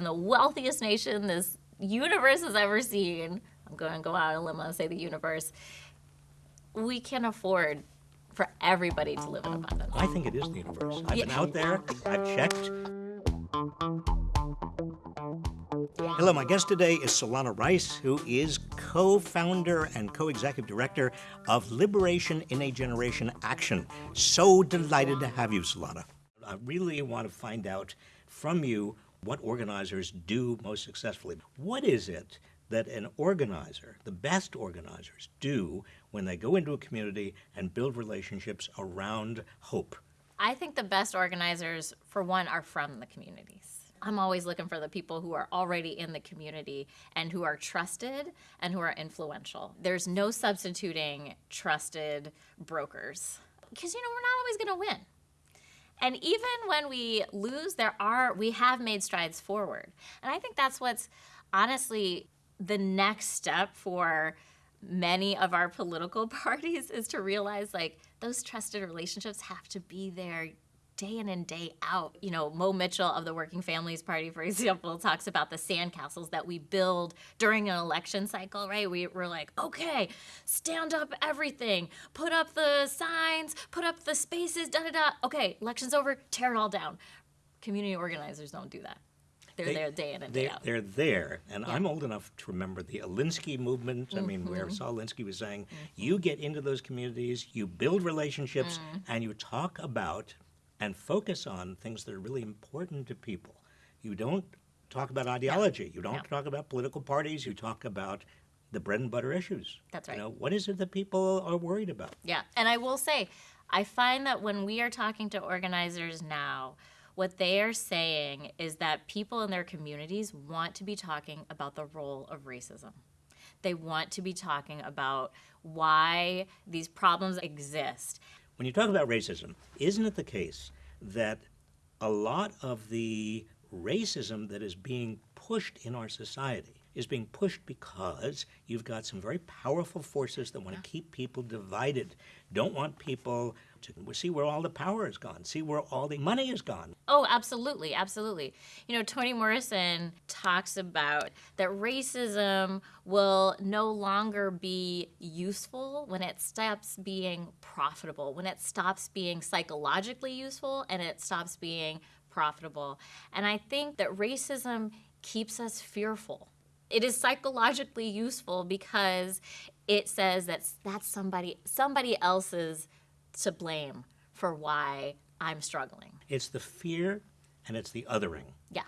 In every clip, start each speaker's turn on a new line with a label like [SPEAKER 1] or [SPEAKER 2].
[SPEAKER 1] in the wealthiest nation this universe has ever seen. I'm going to go out on a limb and say the universe. We can afford for everybody to live in abundance.
[SPEAKER 2] I think it is the universe. I've been out there, I've checked. Hello, my guest today is Solana Rice, who is co founder and co executive director of Liberation in a Generation Action. So delighted to have you, Solana. I really want to find out from you what organizers do most successfully. What is it that an organizer, the best organizers, do when they go into a community and build relationships around hope?
[SPEAKER 1] I think the best organizers, for one, are from the communities. I'm always looking for the people who are already in the community and who are trusted and who are influential. There's no substituting trusted brokers because, you know, we're not always going to win. And even when we lose, there are we have made strides forward. And I think that's what's honestly the next step for many of our political parties is to realize like those trusted relationships have to be there day in and day out. You know, Mo Mitchell of the Working Families Party, for example, talks about the sandcastles that we build during an election cycle, right? We, we're like, okay, stand up everything, put up the signs, put up the spaces, da da da. Okay, election's over, tear it all down. Community organizers don't do that. They're
[SPEAKER 2] They-
[SPEAKER 1] there day in and day out.
[SPEAKER 2] They're there, and I'm old enough to remember the Alinsky movement. I mean, where
[SPEAKER 1] Mm-hmm.
[SPEAKER 2] Saul Alinsky was saying, you get into those communities, you build relationships,
[SPEAKER 1] Mm.
[SPEAKER 2] and you talk about and focus on things that are really important to people. You don't talk about ideology. You don't
[SPEAKER 1] No.
[SPEAKER 2] talk about political parties. You talk about the bread and butter issues.
[SPEAKER 1] That's
[SPEAKER 2] You
[SPEAKER 1] right.
[SPEAKER 2] know, what is it that people are worried about?
[SPEAKER 1] Yeah, and I will say, I find that when we are talking to organizers now, what they are saying is that people in their communities want to be talking about the role of racism. They want to be talking about why these problems exist.
[SPEAKER 2] When you talk about racism, isn't it the case that a lot of the racism that is being pushed in our society is being pushed because you've got some very powerful forces that want to keep people divided, don't want people to see where all the power is gone, see where all the money is gone.
[SPEAKER 1] Oh, absolutely, absolutely. You know, Toni Morrison talks about that racism will no longer be useful when it stops being profitable, when it stops being psychologically useful and it stops being profitable. And I think that racism keeps us fearful. It is psychologically useful because it says that that's somebody somebody else's to blame for why I'm struggling.
[SPEAKER 2] It's the fear and it's the othering,
[SPEAKER 1] Yeah.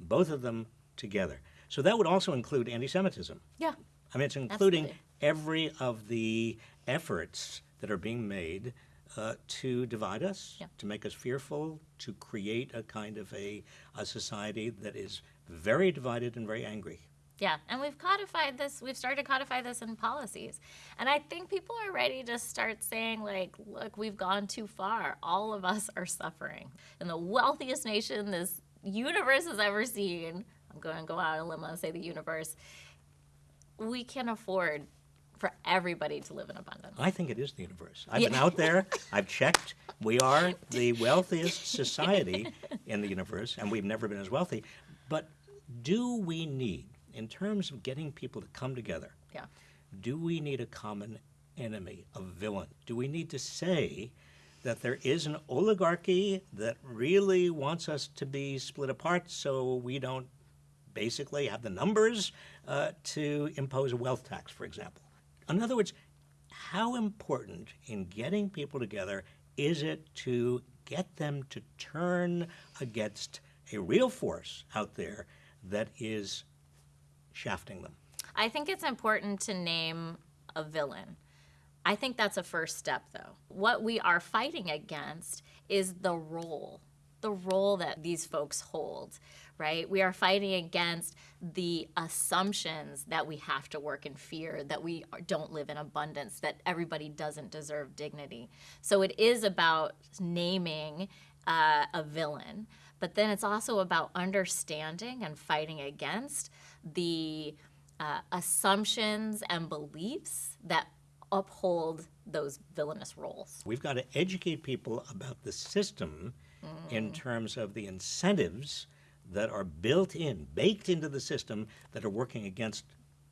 [SPEAKER 2] both of them together. So that would also include anti Semitism.
[SPEAKER 1] Yeah.
[SPEAKER 2] I mean, it's including
[SPEAKER 1] Absolutely.
[SPEAKER 2] every of the efforts that are being made uh, to divide us,
[SPEAKER 1] Yeah.
[SPEAKER 2] to make us fearful, to create a kind of a, a society that is very divided and very angry.
[SPEAKER 1] Yeah, and we've codified this, we've started to codify this in policies. And I think people are ready to start saying, like, look, we've gone too far. All of us are suffering. In the wealthiest nation this universe has ever seen, I'm going to go out on a limb and say the universe, we can afford for everybody to live in abundance.
[SPEAKER 2] I think it is the universe. I've
[SPEAKER 1] Yeah.
[SPEAKER 2] been out there, I've checked. We are the wealthiest society in the universe, and we've never been as wealthy. But do we need, in terms of getting people to come together,
[SPEAKER 1] Yeah.
[SPEAKER 2] do we need a common enemy, a villain? Do we need to say that there is an oligarchy that really wants us to be split apart so we don't basically have the numbers uh, to impose a wealth tax, for example? In other words, how important in getting people together is it to get them to turn against a real force out there that is shafting them?
[SPEAKER 1] I think it's important to name a villain. I think that's a first step, though. What we are fighting against is the role, the role that these folks hold, right? We are fighting against the assumptions that we have to work in fear, that we don't live in abundance, that everybody doesn't deserve dignity. So it is about naming uh, a villain, but then it's also about understanding and fighting against the uh, assumptions and beliefs that uphold those villainous roles.
[SPEAKER 2] We've got to educate people about the system in terms of the incentives that are built in, baked into the system that are working against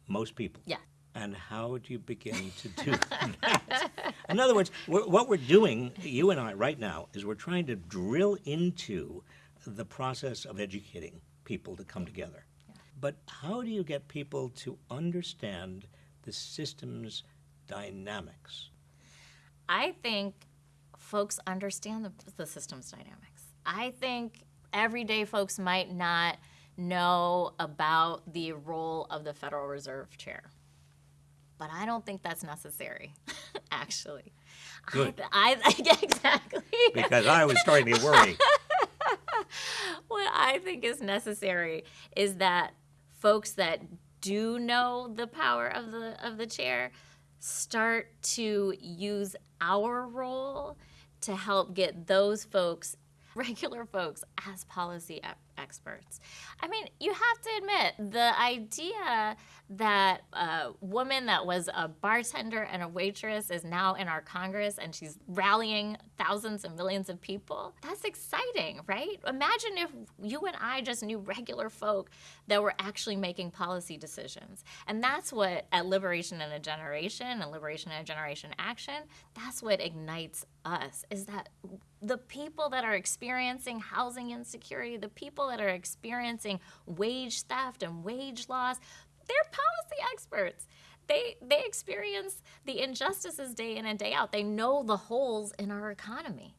[SPEAKER 2] most people.
[SPEAKER 1] Yeah.
[SPEAKER 2] And how do you begin to do that? In other words, we're, what we're doing, you and I, right now, is we're trying to drill into the process of educating people to come together. But how do you get people to understand the system's dynamics?
[SPEAKER 1] I think folks understand the, the system's dynamics. I think everyday folks might not know about the role of the Federal Reserve Chair. But I don't think that's necessary, actually.
[SPEAKER 2] Good.
[SPEAKER 1] I, I, exactly.
[SPEAKER 2] Because I was starting to worry.
[SPEAKER 1] what I think is necessary is that folks that do know the power of the of the chair start to use our role to help get those folks regular folks as policy experts. I mean, you have to admit the idea that a woman that was a bartender and a waitress is now in our Congress and she's rallying thousands and millions of people. That's exciting, right? Imagine if you and I just knew regular folk that were actually making policy decisions. And that's what at Liberation in a Generation and Liberation in a Generation Action, that's what ignites us is that the people that are experiencing housing insecurity, the people that are experiencing wage theft and wage loss, they're policy experts. They they experience the injustices day in and day out. They know the holes in our economy.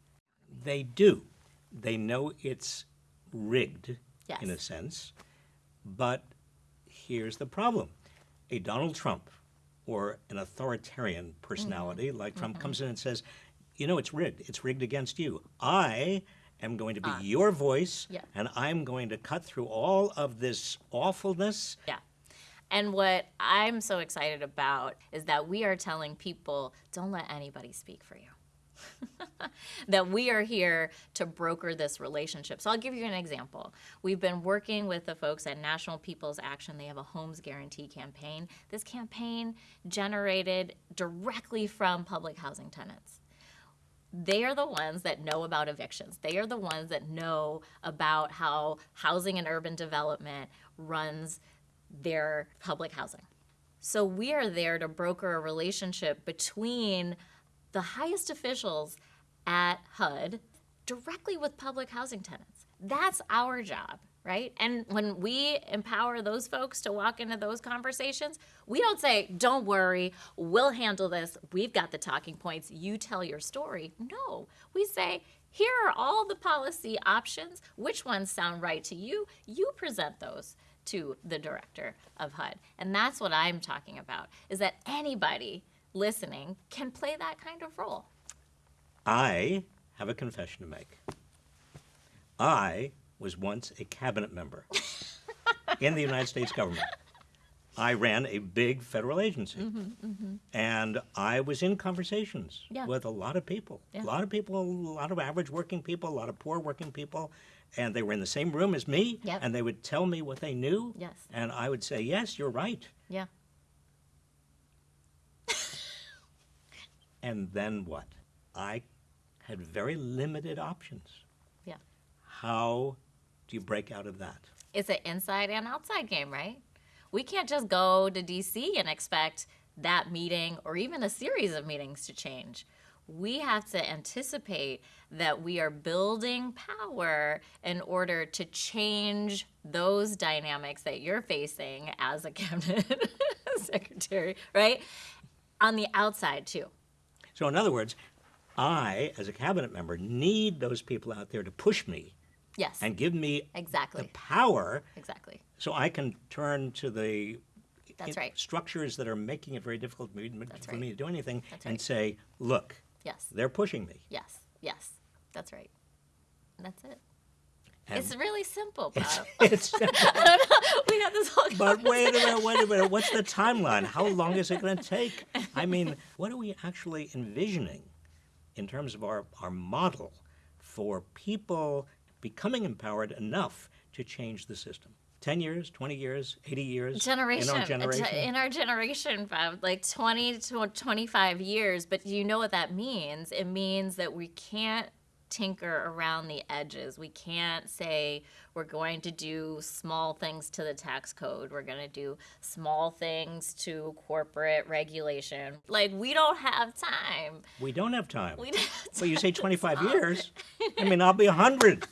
[SPEAKER 2] They do. They know it's rigged
[SPEAKER 1] Yes.
[SPEAKER 2] in a sense. But here's the problem a Donald Trump or an authoritarian personality
[SPEAKER 1] Mm-hmm.
[SPEAKER 2] like Trump comes in and says, you know, it's rigged. It's rigged against you. I am going to be your voice,
[SPEAKER 1] Ah. Yeah.
[SPEAKER 2] and I'm going to cut through all of this awfulness.
[SPEAKER 1] Yeah. And what I'm so excited about is that we are telling people don't let anybody speak for you. that we are here to broker this relationship. So I'll give you an example. We've been working with the folks at National People's Action. They have a homes guarantee campaign. This campaign generated directly from public housing tenants they are the ones that know about evictions. They are the ones that know about how housing and urban development runs their public housing. So we are there to broker a relationship between the highest officials at HUD directly with public housing tenants. That's our job, right? And when we empower those folks to walk into those conversations, we don't say, don't worry, we'll handle this. We've got the talking points. You tell your story. No, we say, here are all the policy options. Which ones sound right to you? You present those to the director of HUD. And that's what I'm talking about is that anybody listening can play that kind of role.
[SPEAKER 2] I have a confession to make. I was once a cabinet member in the United States government. I ran a big federal agency. Mm-hmm, mm-hmm. And I was in conversations
[SPEAKER 1] Yeah.
[SPEAKER 2] with a lot of people.
[SPEAKER 1] Yeah.
[SPEAKER 2] A lot of people, a lot of average working people, a lot of poor working people. And they were in the same room as me.
[SPEAKER 1] Yep.
[SPEAKER 2] And they would tell me what they knew.
[SPEAKER 1] Yes.
[SPEAKER 2] And I would say, yes, you're right.
[SPEAKER 1] Yeah.
[SPEAKER 2] And then what? I had very limited options.
[SPEAKER 1] Yeah.
[SPEAKER 2] How do you break out of that?
[SPEAKER 1] It's an inside and outside game, right? We can't just go to DC and expect that meeting or even a series of meetings to change. We have to anticipate that we are building power in order to change those dynamics that you're facing as a cabinet secretary, right? On the outside, too.
[SPEAKER 2] So, in other words, I, as a cabinet member, need those people out there to push me
[SPEAKER 1] Yes.
[SPEAKER 2] and give me
[SPEAKER 1] exactly the
[SPEAKER 2] power
[SPEAKER 1] Exactly.
[SPEAKER 2] so I can turn to the
[SPEAKER 1] That's right.
[SPEAKER 2] structures that are making it very difficult for me, for
[SPEAKER 1] right.
[SPEAKER 2] me to do anything and say, look,
[SPEAKER 1] Yes.
[SPEAKER 2] they're pushing me.
[SPEAKER 1] Yes. Yes. That's right. That's it.
[SPEAKER 2] And
[SPEAKER 1] It's really simple, Bob.
[SPEAKER 2] it's, simple.
[SPEAKER 1] we had this whole
[SPEAKER 2] but wait a minute, wait a minute. What's the timeline? How long is it going to take? I mean, what are we actually envisioning in terms of our, our model for people becoming empowered enough to change the system? 10 years, 20 years, 80 years?
[SPEAKER 1] generation
[SPEAKER 2] In our generation?
[SPEAKER 1] in our generation Bob, like 20 to 25 years but you know what that means it means that we can't tinker around the edges. We can't say we're going to do small things to the tax code. We're going to do small things to corporate regulation. Like we don't have time.
[SPEAKER 2] We don't have time.
[SPEAKER 1] We don't have
[SPEAKER 2] Well, you say 25 years. I mean, I'll be 100.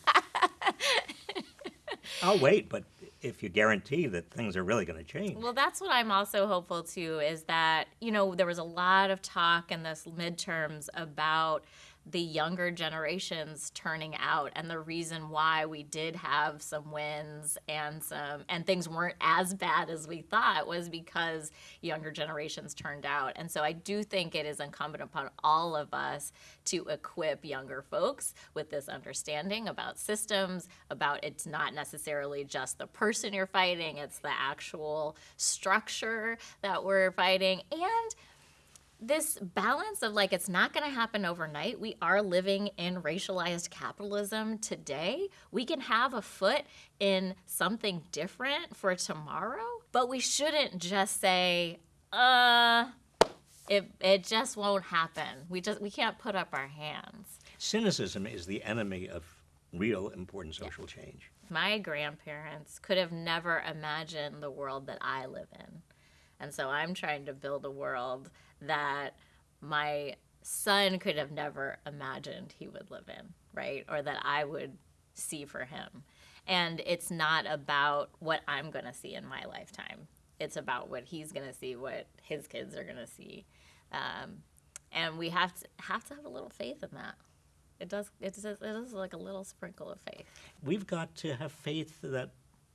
[SPEAKER 2] I'll wait, but if you guarantee that things are really going to change.
[SPEAKER 1] Well, that's what I'm also hopeful too is that, you know, there was a lot of talk in this midterms about the younger generations turning out and the reason why we did have some wins and some and things weren't as bad as we thought was because younger generations turned out. And so i do think it is incumbent upon all of us to equip younger folks with this understanding about systems about it's not necessarily just the person you're fighting it's the actual structure that we're fighting and this balance of like it's not going to happen overnight. We are living in racialized capitalism today. We can have a foot in something different for tomorrow, but we shouldn't just say, uh, it, it just won't happen. We just we can't put up our hands.
[SPEAKER 2] Cynicism is the enemy of real important social change.
[SPEAKER 1] My grandparents could have never imagined the world that I live in. And so I'm trying to build a world that my son could have never imagined he would live in, right? Or that I would see for him. And it's not about what I'm going to see in my lifetime. It's about what he's going to see, what his kids are going to see. Um, and we have to have to have a little faith in that. It does. It's it is like a little sprinkle of faith.
[SPEAKER 2] We've got to have faith that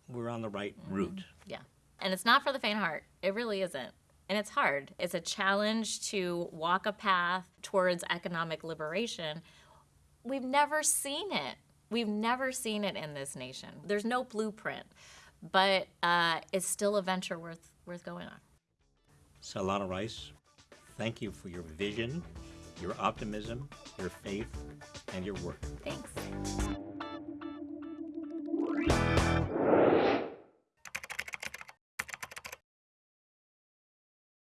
[SPEAKER 2] we're on the right route.
[SPEAKER 1] Yeah. And it's not for the faint heart. It really isn't. And it's hard. It's a challenge to walk a path towards economic liberation. We've never seen it. We've never seen it in this nation. There's no blueprint, but uh, it's still a venture worth worth going on.
[SPEAKER 2] Solana Rice, thank you for your vision, your optimism, your faith, and your work.
[SPEAKER 1] Thanks.